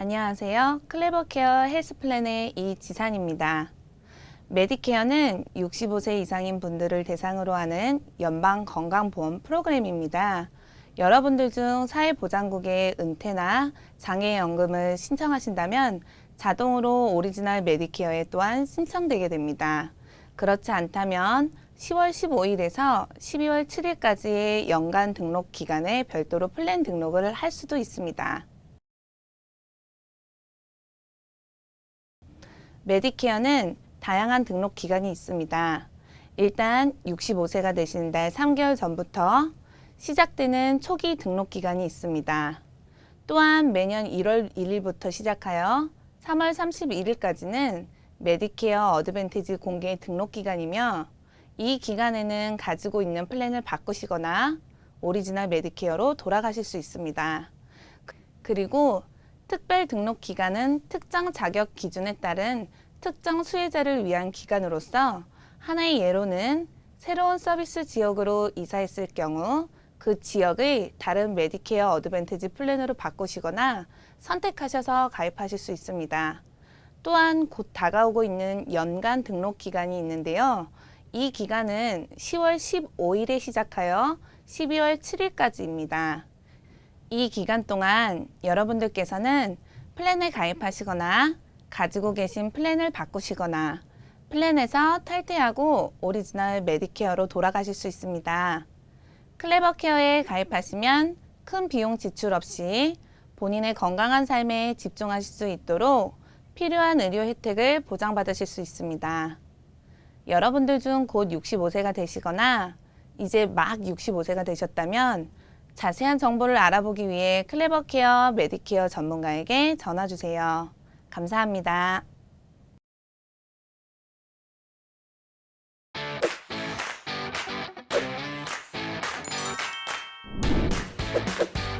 안녕하세요. 클레버케어 헬스플랜의 이지산입니다. 메디케어는 65세 이상인 분들을 대상으로 하는 연방 건강보험 프로그램입니다. 여러분들 중 사회보장국의 은퇴나 장애연금을 신청하신다면 자동으로 오리지널 메디케어에 또한 신청되게 됩니다. 그렇지 않다면 10월 15일에서 12월 7일까지의 연간 등록 기간에 별도로 플랜 등록을 할 수도 있습니다. 메디케어는 다양한 등록 기간이 있습니다. 일단 65세가 되신 달 3개월 전부터 시작되는 초기 등록 기간이 있습니다. 또한 매년 1월 1일부터 시작하여 3월 31일까지는 메디케어 어드밴티지 공개 등록 기간이며 이 기간에는 가지고 있는 플랜을 바꾸시거나 오리지널 메디케어로 돌아가실 수 있습니다. 그리고 특별 등록 기간은 특정 자격 기준에 따른 특정 수혜자를 위한 기간으로서 하나의 예로는 새로운 서비스 지역으로 이사했을 경우 그 지역의 다른 메디케어 어드밴티지 플랜으로 바꾸시거나 선택하셔서 가입하실 수 있습니다. 또한 곧 다가오고 있는 연간 등록 기간이 있는데요. 이 기간은 10월 15일에 시작하여 12월 7일까지입니다. 이 기간 동안 여러분들께서는 플랜을 가입하시거나 가지고 계신 플랜을 바꾸시거나 플랜에서 탈퇴하고 오리지널 메디케어로 돌아가실 수 있습니다. 클레버케어에 가입하시면 큰 비용 지출 없이 본인의 건강한 삶에 집중하실 수 있도록 필요한 의료 혜택을 보장받으실 수 있습니다. 여러분들 중 곧 65세가 되시거나 이제 막 65세가 되셨다면 자세한 정보를 알아보기 위해 클레버케어 메디케어 전문가에게 전화주세요. 감사합니다. you